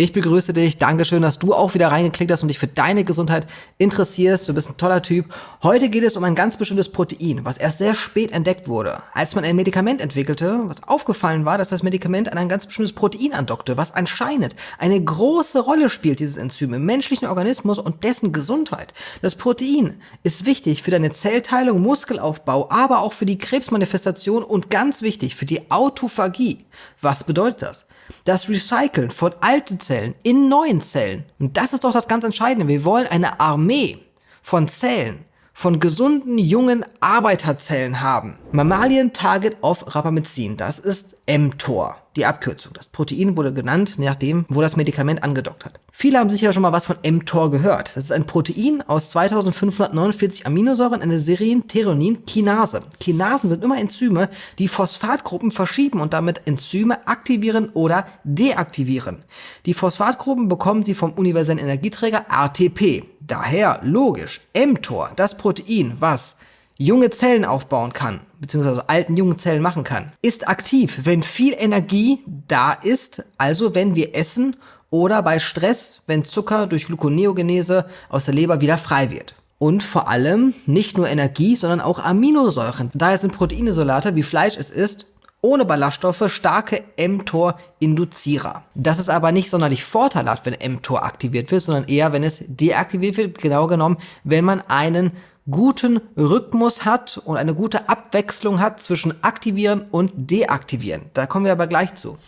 Ich begrüße dich. Dankeschön, dass du auch wieder reingeklickt hast und dich für deine Gesundheit interessierst. Du bist ein toller Typ. Heute geht es um ein ganz bestimmtes Protein, was erst sehr spät entdeckt wurde. Als man ein Medikament entwickelte, was aufgefallen war, dass das Medikament an ein ganz bestimmtes Protein andockte, was anscheinend eine große Rolle spielt, dieses Enzym im menschlichen Organismus und dessen Gesundheit. Das Protein ist wichtig für deine Zellteilung, Muskelaufbau, aber auch für die Krebsmanifestation und ganz wichtig für die Autophagie. Was bedeutet das? Das Recyceln von alten Zellen in neuen Zellen. Und das ist doch das ganz Entscheidende. Wir wollen eine Armee von Zellen, von gesunden, jungen Arbeiterzellen haben. Mammalien Target of Rapamycin, das ist mTOR, die Abkürzung. Das Protein wurde genannt, nachdem, wo das Medikament angedockt hat. Viele haben sicher schon mal was von mTOR gehört. Das ist ein Protein aus 2549 Aminosäuren, eine Serien-Theronin-Kinase. Kinasen sind immer Enzyme, die Phosphatgruppen verschieben und damit Enzyme aktivieren oder deaktivieren. Die Phosphatgruppen bekommen sie vom universellen Energieträger ATP. Daher logisch, mTOR, das Protein, was junge Zellen aufbauen kann, beziehungsweise alten jungen Zellen machen kann, ist aktiv, wenn viel Energie da ist, also wenn wir essen oder bei Stress, wenn Zucker durch Gluconeogenese aus der Leber wieder frei wird. Und vor allem nicht nur Energie, sondern auch Aminosäuren. Daher sind Proteinesolate, wie Fleisch es ist, ohne Ballaststoffe starke mTOR-Induzierer. Das ist aber nicht sonderlich vorteilhaft, wenn mTOR aktiviert wird, sondern eher, wenn es deaktiviert wird, genau genommen, wenn man einen guten Rhythmus hat und eine gute Abwechslung hat zwischen aktivieren und deaktivieren. Da kommen wir aber gleich zu.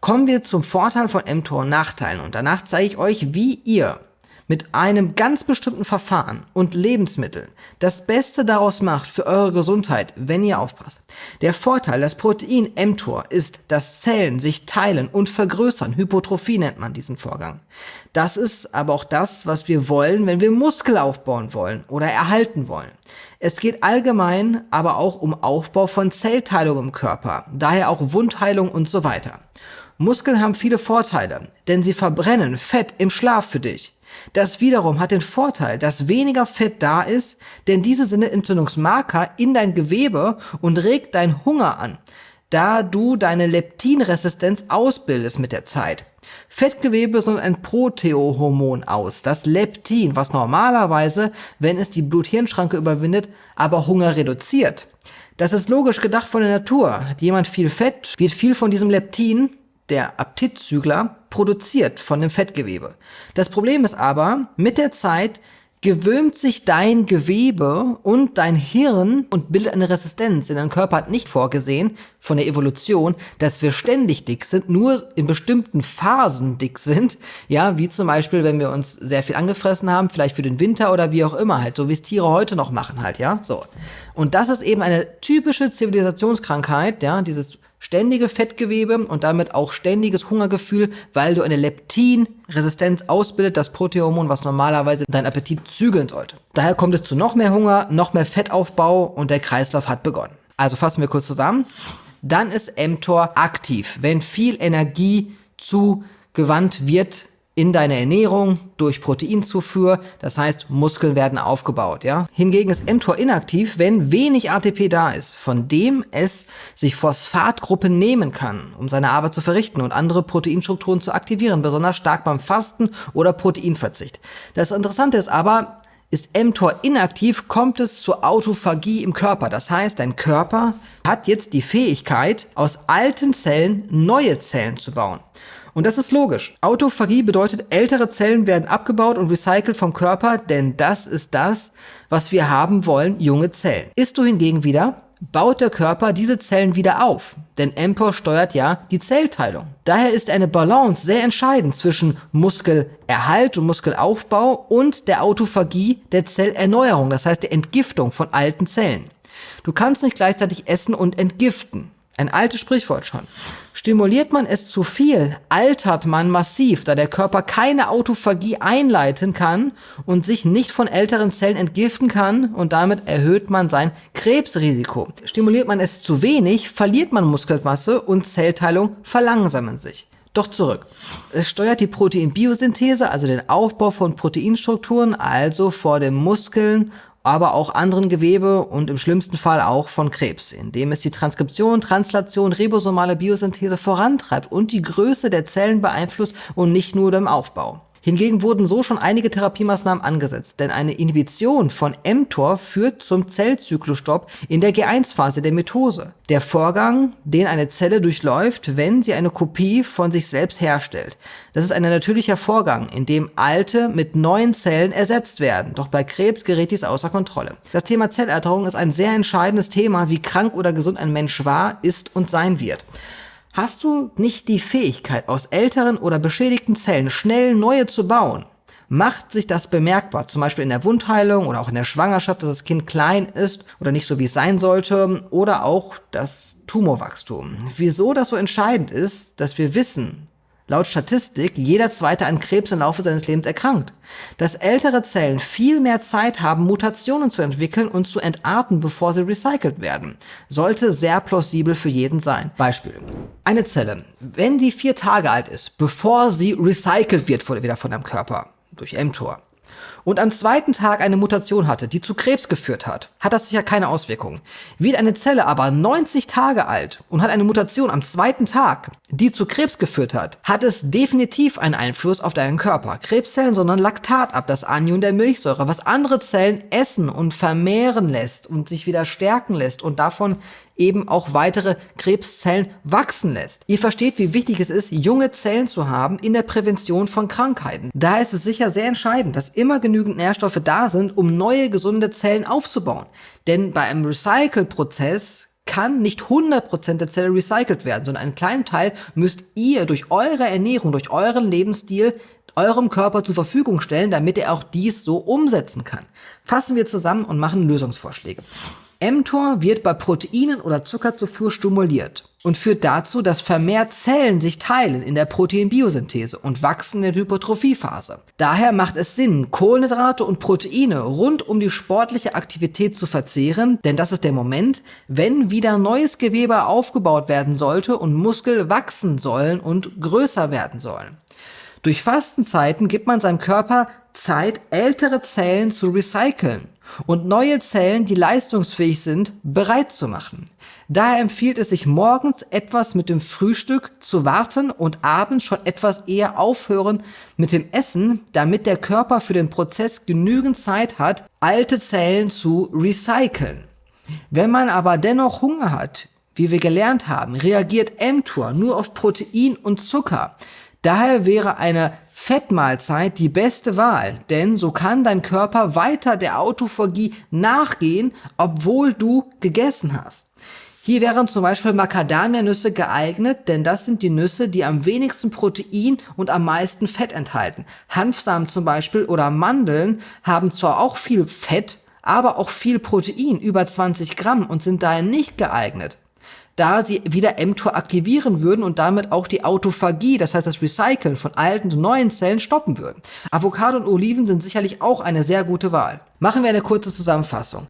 Kommen wir zum Vorteil von mTOR und Nachteilen und danach zeige ich euch, wie ihr mit einem ganz bestimmten Verfahren und Lebensmitteln das Beste daraus macht für eure Gesundheit, wenn ihr aufpasst. Der Vorteil des Protein mTOR ist, dass Zellen sich teilen und vergrößern. Hypotrophie nennt man diesen Vorgang. Das ist aber auch das, was wir wollen, wenn wir Muskel aufbauen wollen oder erhalten wollen. Es geht allgemein aber auch um Aufbau von Zellteilung im Körper, daher auch Wundheilung und so weiter. Muskeln haben viele Vorteile, denn sie verbrennen Fett im Schlaf für dich. Das wiederum hat den Vorteil, dass weniger Fett da ist, denn diese sind Entzündungsmarker in dein Gewebe und regt deinen Hunger an, da du deine Leptinresistenz ausbildest mit der Zeit. Fettgewebe sind ein Proteohormon aus, das Leptin, was normalerweise, wenn es die Blut-Hirn-Schranke überwindet, aber Hunger reduziert. Das ist logisch gedacht von der Natur. Hat jemand viel Fett, wird viel von diesem Leptin, der Appetitzügler, produziert von dem Fettgewebe. Das Problem ist aber, mit der Zeit gewöhnt sich dein Gewebe und dein Hirn und bildet eine Resistenz. Denn dein Körper hat nicht vorgesehen von der Evolution, dass wir ständig dick sind, nur in bestimmten Phasen dick sind. Ja, wie zum Beispiel, wenn wir uns sehr viel angefressen haben, vielleicht für den Winter oder wie auch immer halt, so wie es Tiere heute noch machen halt, ja, so. Und das ist eben eine typische Zivilisationskrankheit, ja, dieses ständige Fettgewebe und damit auch ständiges Hungergefühl, weil du eine Leptinresistenz ausbildet, das Proteinhormon, was normalerweise deinen Appetit zügeln sollte. Daher kommt es zu noch mehr Hunger, noch mehr Fettaufbau und der Kreislauf hat begonnen. Also fassen wir kurz zusammen. Dann ist mTOR aktiv, wenn viel Energie zugewandt wird in deine Ernährung durch Proteinzufuhr, das heißt Muskeln werden aufgebaut. Ja? Hingegen ist mTOR inaktiv, wenn wenig ATP da ist, von dem es sich Phosphatgruppen nehmen kann, um seine Arbeit zu verrichten und andere Proteinstrukturen zu aktivieren, besonders stark beim Fasten oder Proteinverzicht. Das Interessante ist aber, ist mTOR inaktiv, kommt es zur Autophagie im Körper. Das heißt, dein Körper hat jetzt die Fähigkeit, aus alten Zellen neue Zellen zu bauen. Und das ist logisch. Autophagie bedeutet, ältere Zellen werden abgebaut und recycelt vom Körper, denn das ist das, was wir haben wollen, junge Zellen. Isst du hingegen wieder, baut der Körper diese Zellen wieder auf, denn mTOR steuert ja die Zellteilung. Daher ist eine Balance sehr entscheidend zwischen Muskelerhalt und Muskelaufbau und der Autophagie der Zellerneuerung, das heißt der Entgiftung von alten Zellen. Du kannst nicht gleichzeitig essen und entgiften. Ein altes Sprichwort schon. Stimuliert man es zu viel, altert man massiv, da der Körper keine Autophagie einleiten kann und sich nicht von älteren Zellen entgiften kann und damit erhöht man sein Krebsrisiko. Stimuliert man es zu wenig, verliert man Muskelmasse und Zellteilung verlangsamen sich. Doch zurück. Es steuert die Proteinbiosynthese, also den Aufbau von Proteinstrukturen, also vor den Muskeln aber auch anderen Gewebe und im schlimmsten Fall auch von Krebs, indem es die Transkription, Translation, ribosomale Biosynthese vorantreibt und die Größe der Zellen beeinflusst und nicht nur den Aufbau. Hingegen wurden so schon einige Therapiemaßnahmen angesetzt, denn eine Inhibition von mTOR führt zum Zellzyklusstopp in der G1-Phase der Mitose. Der Vorgang, den eine Zelle durchläuft, wenn sie eine Kopie von sich selbst herstellt. Das ist ein natürlicher Vorgang, in dem alte mit neuen Zellen ersetzt werden. Doch bei Krebs gerät dies außer Kontrolle. Das Thema Zelleralterung ist ein sehr entscheidendes Thema, wie krank oder gesund ein Mensch war, ist und sein wird. Hast du nicht die Fähigkeit, aus älteren oder beschädigten Zellen schnell neue zu bauen, macht sich das bemerkbar, zum Beispiel in der Wundheilung oder auch in der Schwangerschaft, dass das Kind klein ist oder nicht so wie es sein sollte oder auch das Tumorwachstum. Wieso das so entscheidend ist, dass wir wissen, laut Statistik jeder zweite an Krebs im Laufe seines Lebens erkrankt. Dass ältere Zellen viel mehr Zeit haben, Mutationen zu entwickeln und zu entarten, bevor sie recycelt werden, sollte sehr plausibel für jeden sein. Beispiel. Eine Zelle, wenn sie vier Tage alt ist, bevor sie recycelt wird wieder von deinem Körper, durch mTOR, und am zweiten Tag eine Mutation hatte, die zu Krebs geführt hat, hat das sicher keine Auswirkungen. Wird eine Zelle aber 90 Tage alt und hat eine Mutation am zweiten Tag, die zu Krebs geführt hat, hat es definitiv einen Einfluss auf deinen Körper. Krebszellen sondern Laktat ab, das Anion der Milchsäure, was andere Zellen essen und vermehren lässt und sich wieder stärken lässt und davon eben auch weitere Krebszellen wachsen lässt. Ihr versteht, wie wichtig es ist, junge Zellen zu haben in der Prävention von Krankheiten. Daher ist es sicher sehr entscheidend, dass immer genügend Nährstoffe da sind, um neue gesunde Zellen aufzubauen. Denn bei einem Recycle-Prozess kann nicht 100% der Zelle recycelt werden, sondern einen kleinen Teil müsst ihr durch eure Ernährung, durch euren Lebensstil eurem Körper zur Verfügung stellen, damit er auch dies so umsetzen kann. Fassen wir zusammen und machen Lösungsvorschläge mTOR wird bei Proteinen oder Zuckerzufuhr stimuliert und führt dazu, dass vermehrt Zellen sich teilen in der Proteinbiosynthese und wachsen in der Hypertrophiephase. Daher macht es Sinn, Kohlenhydrate und Proteine rund um die sportliche Aktivität zu verzehren, denn das ist der Moment, wenn wieder neues Gewebe aufgebaut werden sollte und Muskel wachsen sollen und größer werden sollen. Durch Fastenzeiten gibt man seinem Körper Zeit, ältere Zellen zu recyceln und neue Zellen, die leistungsfähig sind, bereit zu machen. Daher empfiehlt es sich morgens etwas mit dem Frühstück zu warten und abends schon etwas eher aufhören mit dem Essen, damit der Körper für den Prozess genügend Zeit hat, alte Zellen zu recyceln. Wenn man aber dennoch Hunger hat, wie wir gelernt haben, reagiert mTOR nur auf Protein und Zucker. Daher wäre eine Fettmahlzeit die beste Wahl, denn so kann dein Körper weiter der Autophagie nachgehen, obwohl du gegessen hast. Hier wären zum Beispiel Macadamia-Nüsse geeignet, denn das sind die Nüsse, die am wenigsten Protein und am meisten Fett enthalten. Hanfsamen zum Beispiel oder Mandeln haben zwar auch viel Fett, aber auch viel Protein, über 20 Gramm und sind daher nicht geeignet da sie wieder mTOR aktivieren würden und damit auch die Autophagie, das heißt das Recyceln von alten und neuen Zellen stoppen würden. Avocado und Oliven sind sicherlich auch eine sehr gute Wahl. Machen wir eine kurze Zusammenfassung.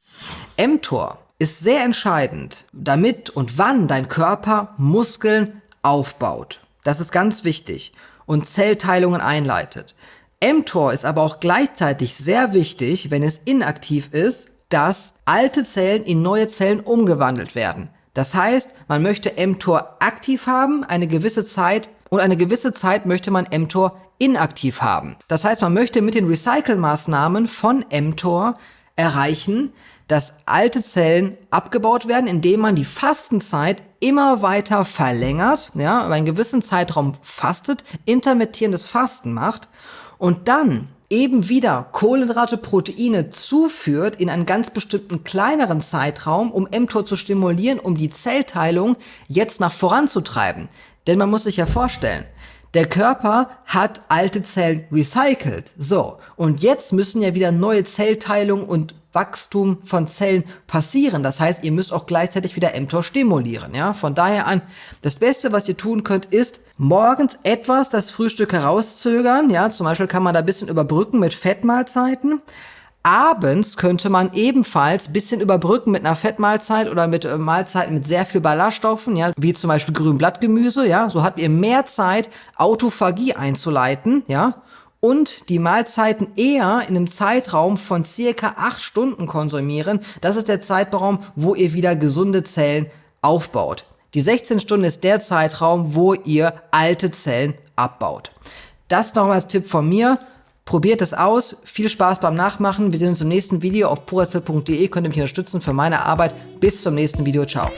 mTOR ist sehr entscheidend, damit und wann dein Körper Muskeln aufbaut. Das ist ganz wichtig und Zellteilungen einleitet. mTOR ist aber auch gleichzeitig sehr wichtig, wenn es inaktiv ist, dass alte Zellen in neue Zellen umgewandelt werden. Das heißt, man möchte mTOR aktiv haben, eine gewisse Zeit und eine gewisse Zeit möchte man mTOR inaktiv haben. Das heißt, man möchte mit den Recycle-Maßnahmen von mTOR erreichen, dass alte Zellen abgebaut werden, indem man die Fastenzeit immer weiter verlängert, ja, über einen gewissen Zeitraum fastet, intermittierendes Fasten macht und dann eben wieder Kohlenhydrate, Proteine zuführt in einen ganz bestimmten kleineren Zeitraum, um mTOR zu stimulieren, um die Zellteilung jetzt nach voranzutreiben. Denn man muss sich ja vorstellen, der Körper hat alte Zellen recycelt. So. Und jetzt müssen ja wieder neue Zellteilung und Wachstum von Zellen passieren. Das heißt, ihr müsst auch gleichzeitig wieder mTOR stimulieren. Ja? Von daher an, das Beste, was ihr tun könnt, ist morgens etwas das Frühstück herauszögern. Ja? Zum Beispiel kann man da ein bisschen überbrücken mit Fettmahlzeiten. Abends könnte man ebenfalls bisschen überbrücken mit einer Fettmahlzeit oder mit äh, Mahlzeiten mit sehr viel Ballaststoffen, ja, wie zum Beispiel Grünblattgemüse, ja. So habt ihr mehr Zeit, Autophagie einzuleiten, ja und die Mahlzeiten eher in einem Zeitraum von circa 8 Stunden konsumieren. Das ist der Zeitraum, wo ihr wieder gesunde Zellen aufbaut. Die 16 Stunden ist der Zeitraum, wo ihr alte Zellen abbaut. Das noch als Tipp von mir. Probiert es aus. Viel Spaß beim Nachmachen. Wir sehen uns im nächsten Video auf puracell.de. Könnt ihr mich unterstützen für meine Arbeit. Bis zum nächsten Video. Ciao.